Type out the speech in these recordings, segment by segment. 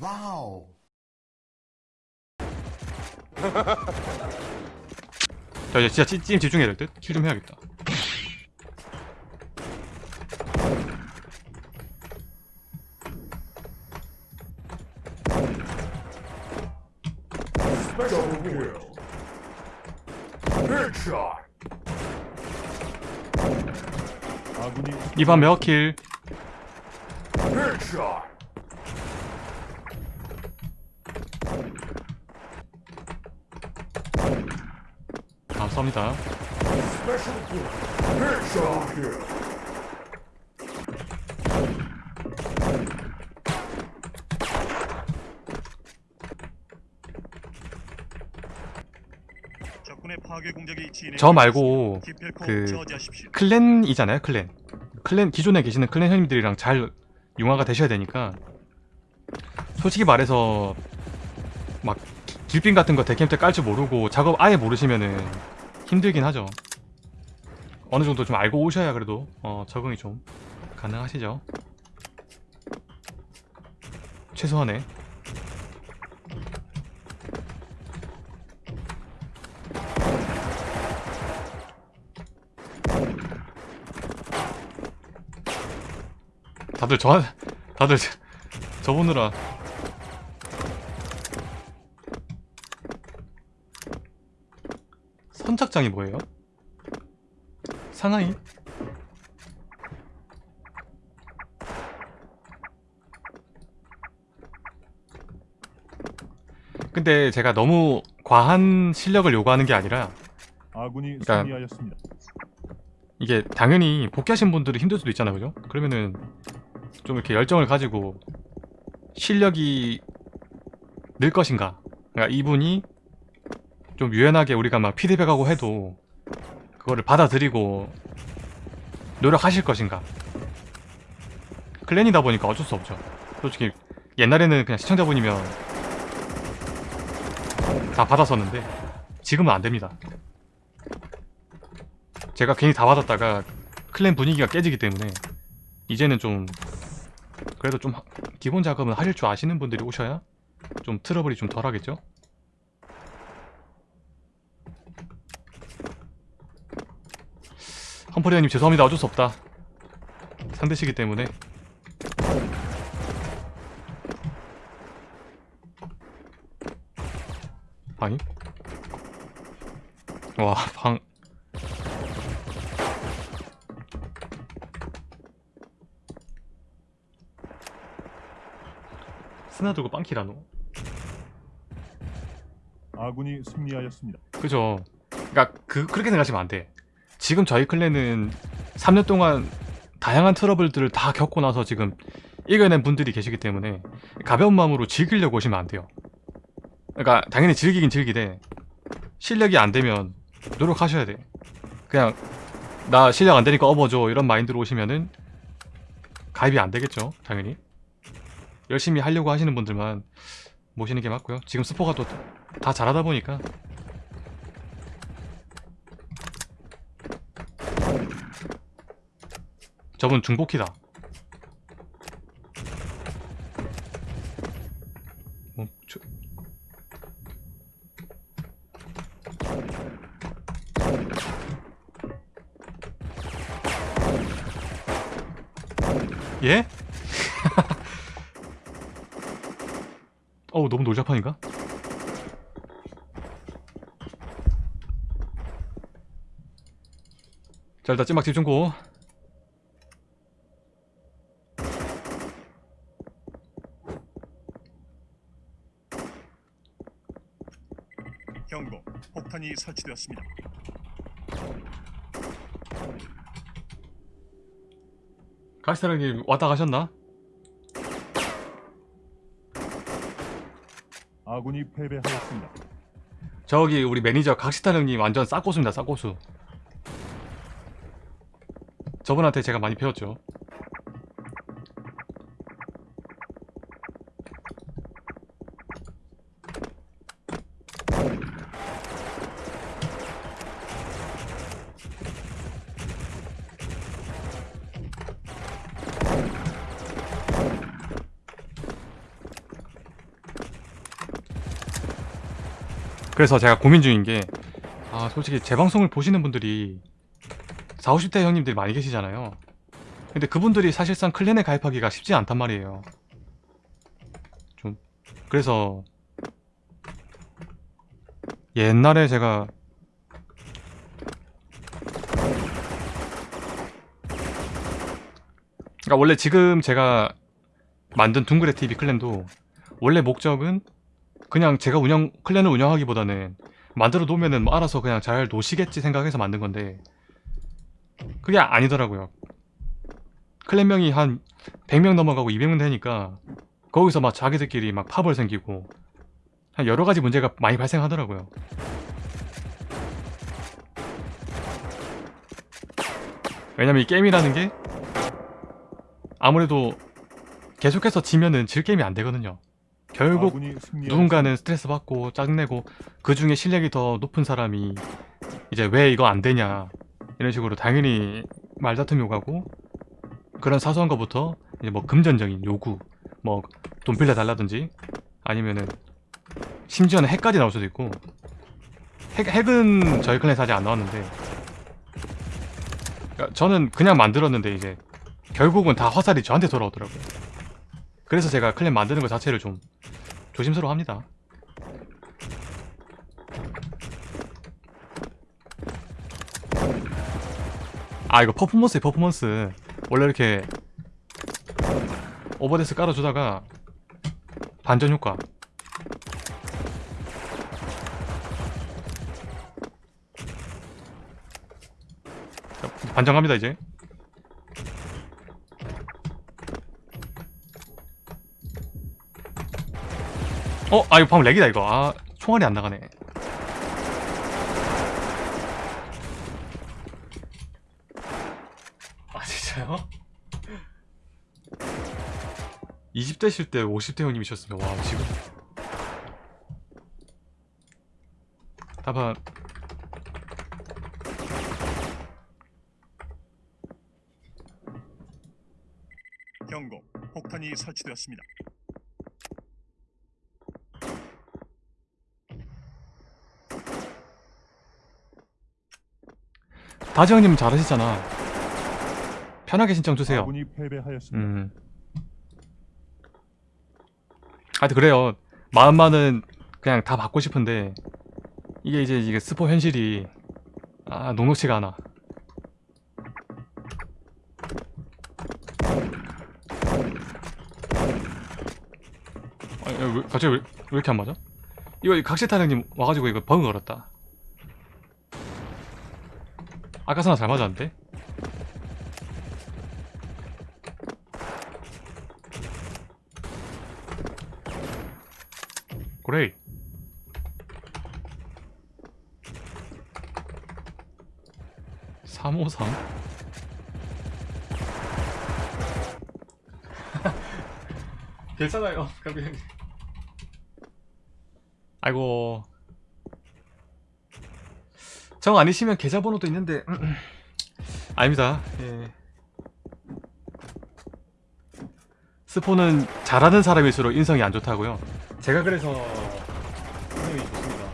와우. 자 이제 진짜 찐, 찐 집중해야 될 듯? 킬 좀 해야겠다 이번 몇 킬 감사합니다. 저 말고 그. 클랜이잖아요 클랜 클랜 기존에 계시는 클랜 형님들이랑 잘 융화가 되셔야 되니까 솔직히 말해서 막 기- 길빈 같은 거 데캠 때 깔 줄 모르고 작업 아예 모르시면은 힘들긴 하죠. 어느 정도 좀 알고 오셔야 그래도 어, 적응이 좀 가능하시죠. 최소한의. 다들 저 다들 저- 저 보느라 선착장이 뭐예요? 상하이? 근데 제가 너무 과한 실력을 요구하는 게 아니라 아군이 그러니까- 승리하였습니다. 이게 당연히 복귀하신 분들이 힘들 수도 있잖아요 그죠? 그러면은 좀 이렇게 열정을 가지고 실력이 늘 것인가 그러니까 이분이 좀 유연하게 우리가 막 피드백하고 해도 그거를 받아들이고 노력하실 것인가? 클랜이다 보니까 어쩔 수 없죠. 솔직히 옛날에는 그냥 시청자분이면 다 받았었는데 지금은 안 됩니다. 제가 괜히 다 받았다가 클랜 분위기가 깨지기 때문에 이제는 좀 그래도 좀 하- 기본 작업은 하실 줄 아시는 분들이 오셔야 좀 트러블이 좀 덜하겠죠? 험퍼리아님 죄송합니다 어쩔 수 없다 상대시기 때문에 방이? 와, 방. 스나 들고 빵키라노. 아군이 승리하였습니다. 그죠. 그니까, 그, 그렇게 생각하시면 안 돼. 지금 저희 클랜은 3년 동안 다양한 트러블들을 다 겪고 나서 지금 이겨낸 분들이 계시기 때문에 가벼운 마음으로 즐기려고 오시면 안 돼요. 그러니까 당연히 즐기긴 즐기되 실력이 안 되면 노력하셔야 돼. 그냥 나 실력 안 되니까 업어줘 이런 마인드로 오시면은 가입이 안 되겠죠. 당연히 열심히 하려고 하시는 분들만 모시는 게 맞고요. 지금 스포가 또 다 잘하다 보니까 저분 중복키다. 어, 저... 예? 어우 너무 놀자판인가? 자 일단 찐막 집중고. 폭탄이 설치되었습니다. 가시사랑님 왔다 가셨나? 아군이 패배하였습니다. 저기 우리 매니저 각시타 형님 완전 싹고수입니다 싹고수 저분한테 제가 많이 배웠죠 그래서 제가 고민 중인 게, 아, 솔직히 제 방송을 보시는 분들이 40, 50대 형님들이 많이 계시잖아요. 근데 그분들이 사실상 클랜에 가입하기가 쉽지 않단 말이에요. 좀, 그래서, 옛날에 제가 그러니까 원래 지금 제가 만든 둥그레 TV 클랜도 원래 목적은 그냥 제가 운영 클랜을 운영하기보다는 만들어 놓으면은 뭐 알아서 그냥 잘 노시겠지 생각해서 만든 건데 그게 아니더라고요. 클랜명이 한 100명 넘어가고 200명 되니까 거기서 막 자기들끼리 막 파벌 생기고 한 여러 가지 문제가 많이 발생하더라고요. 왜냐면 이 게임이라는 게 아무래도 계속해서 지면은 질 게임이 안 되거든요. 결국. 누군가는 스트레스 받고 짜증내고 그 중에 실력이 더 높은 사람이 이제 왜 이거 안 되냐 이런 식으로 당연히 말다툼이 오가고 그런 사소한 것부터 이제 뭐 금전적인 요구 뭐 돈 빌려 달라든지 아니면은 심지어는 핵까지 나올 수도 있고 핵, 핵은 저희 클랜에서 아직 안 나왔는데 그러니까 저는 그냥 만들었는데 이제 결국은 다 화살이 저한테 돌아오더라고요 그래서 제가 클랜 만드는 것 자체를 좀 조심스러워 합니다. 아 이거 퍼포먼스에 퍼포먼스. 원래 이렇게 오버데스 깔아주다가 반전 효과. 자, 반전합니다 이제 어? 아 이거 방금 렉이다 이거 아 총알이 안 나가네 아 진짜요? 20대실 때 50대 형님이셨으면 와 지금 다만 경고. 폭탄이 설치되었습니다. 다지 형님 잘하시잖아 편하게 신청 주세요 아군이 패배하였습니다. 음. 하여튼 그래요. 마음만은 그냥 다 받고 싶은데 이게 이제 이게 스포 현실이 아 녹록치가 않아. 아니, 왜, 갑자기 왜, 왜 이렇게 안 맞아? 이거 각시 타령님 와가지고 이거 버그 걸었다. 아까서나 잘 맞았는데? 그래. 삼오삼. 괜찮아요, 가비 아이고. 정 아니시면 계좌번호도 있는데 아닙니다. 예. 스포는 잘하는 사람일수록 인성이 안 좋다고요. 제가 그래서 인성이 좋습니다.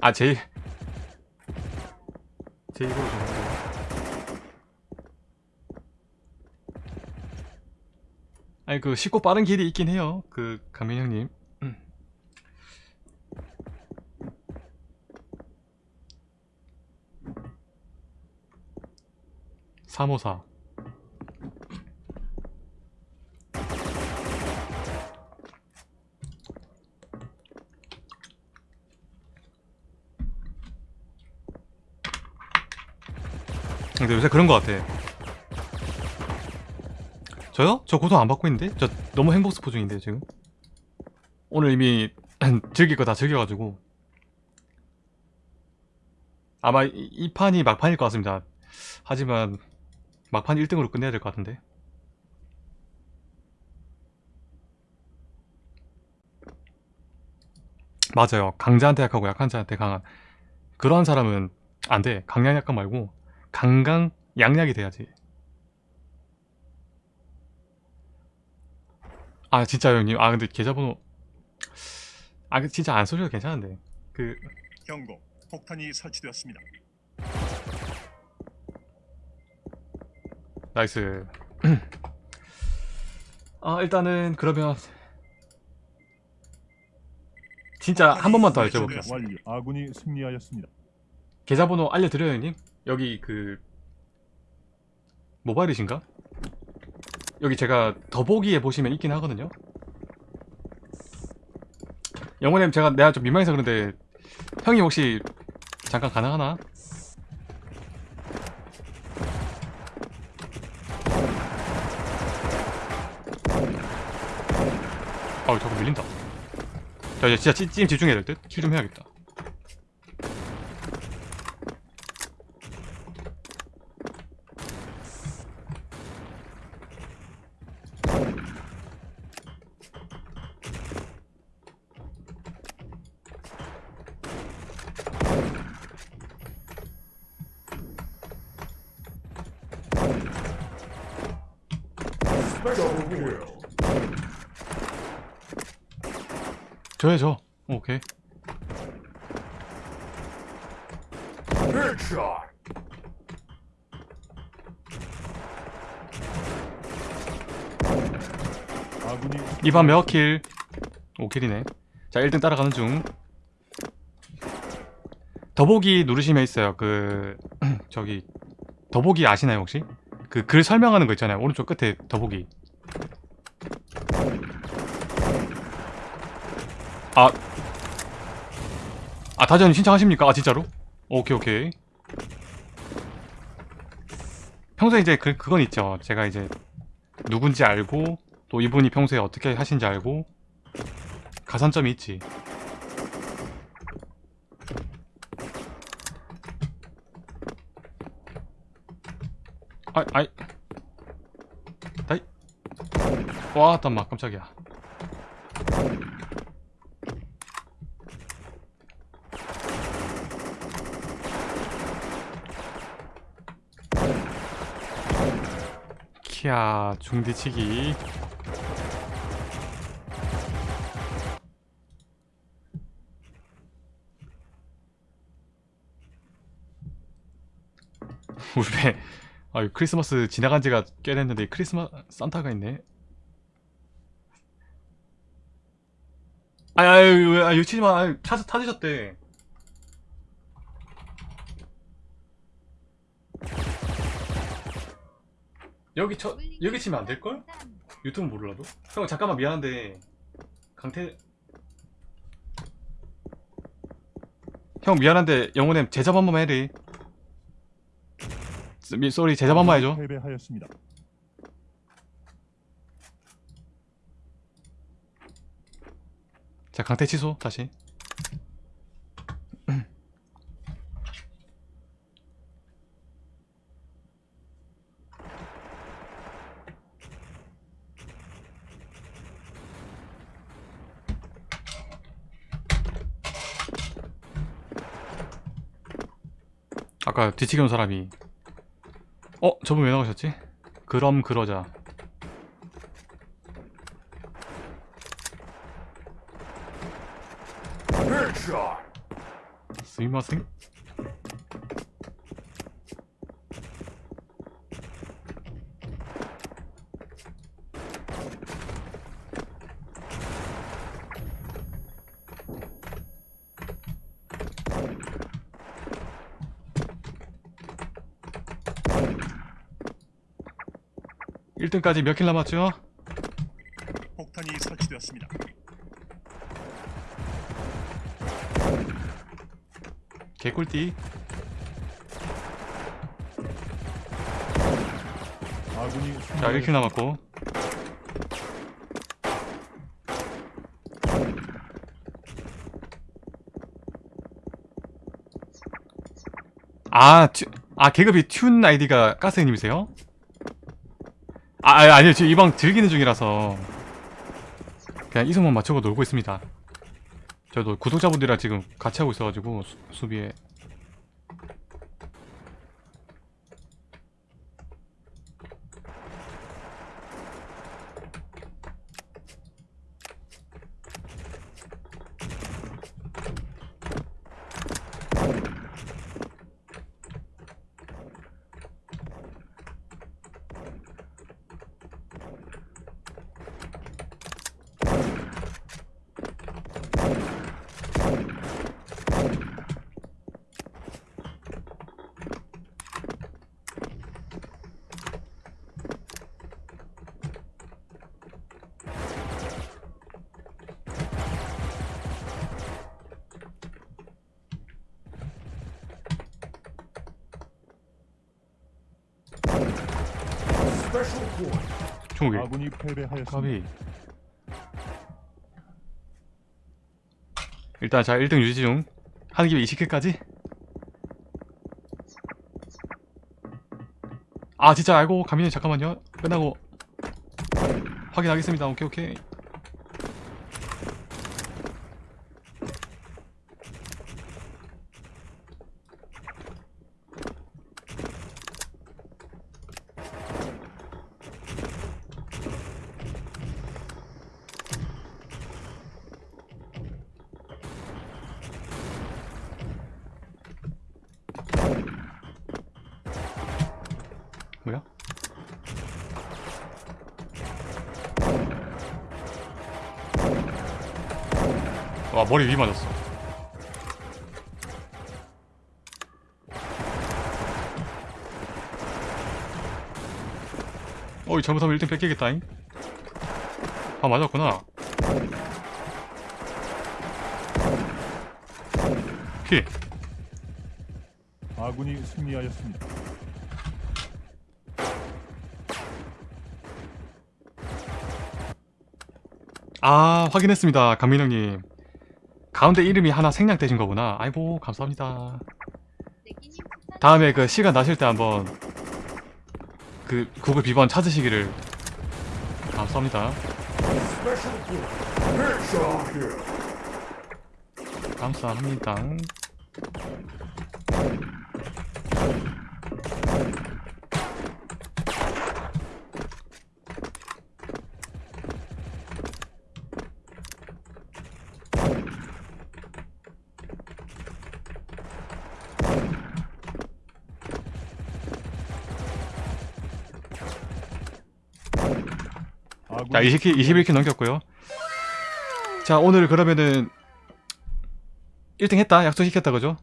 아, 제, 제 입으로 좀. 아니, 그, 쉽고 빠른 길이 있긴 해요. 그, 강민 형님. 음. 삼오사 근데 요새 그런 것 같아. 저요? 저 고소 안 받고 있는데? 저 너무 행복 스포 중인데 지금. 오늘 이미 즐길 거 다 즐겨가지고. 아마 이, 이 판이 막판일 것 같습니다. 하지만 막판 1등으로 끝내야 될 것 같은데. 맞아요. 강자한테 약하고 약한 자한테 강한. 그러한 사람은 안 돼. 강약 약간 말고 강강 양약이 돼야지. 아 진짜 형님 아 근데 계좌번호 아그 진짜 안 써줘도 괜찮은데 그 경고. 폭탄이 설치되었습니다. nice 아 일단은 그러면 진짜 한 번만 더 여쭤볼게요. 완료. 아군이 승리하였습니다. 계좌번호 알려드려요 형님 여기 그 모바일이신가? 여기 제가 더보기에 보시면 있긴 하거든요 영호님 제가 내가 좀 민망해서 그런데 형이 혹시 잠깐 가능하나? 아우 자꾸 밀린다 자 이제 진짜 찐, 찐 집중해야 될 듯? 킬 좀 해야겠다 저요 저 오케이. 아군이 이번 몇킬. 5킬이네. 자 1등 따라가는 중. 더보기 누르시면 있어요. 그 저기 더보기 아시나요 혹시? 그 글 설명하는 거 있잖아요. 오른쪽 끝에 더보기 아 아, 다전 신청하십니까? 아, 진짜로? 오케이, 오케이. 평소에 이제 그, 그건 있죠. 제가 이제 누군지 알고, 또 이분이 평소에 어떻게 하신지 알고, 가산점이 있지. 아이, 아이. 다이. 와, 잠깐만, 깜짝이야. 키아 중디치기. 우리 배 아유 크리스마스 지나간 지가 꽤 됐는데 크리스마스 산타가 있네. 아유 아유 아유 치지마. 아유 찾, 찾으셨대 여기 쳐 여기 치면 안 될걸? 유튜브 몰라도? 형 잠깐만 미안한데 강태 형 미안한데 영호님 제잡 한 번만 해리 미 쏘리 제잡 한번 해줘 패배하였습니다. 자 강태 취소 다시 아까 뒤치기 온 사람이 어? 저분 왜 나오셨지? 그럼 그러자. 스미마생? 일등까지 몇 킬 남았죠? 폭탄이 설치되었습니다. 개꿀띠 아군이 자 1킬 남았고 아, 튜, 아 계급이 튠 아이디가 가스님이세요? 아, 아 아니요. 지금 이 방 즐기는 중이라서. 그냥 이성만 맞추고 놀고 있습니다. 저도 구독자분들이랑 지금 같이 하고 있어가지고 수, 수비에 21 아군이 패배하였습니다. 일단 자 1등 유지 중. 하는 김에 20킬까지? 아 진짜 알고 가민이 잠깐만요. 끝나고 확인하겠습니다. 오케이 오케이 뭐야? 와 머리 위 맞았어 어이 잘못하면 1등 뺏기겠다잉 아 맞았구나 피 아군이 승리하였습니다. 아 확인했습니다 강민 형님. 가운데 이름이 하나 생략되신 거구나. 아이고 감사합니다. 다음에 그 시간 나실 때 한번 그 구글 비번 찾으시기를 감사합니다. 감사합니다 자 20킬 21킬 넘겼고요. 자 오늘 그러면은 1등 했다. 약속시켰다. 그죠?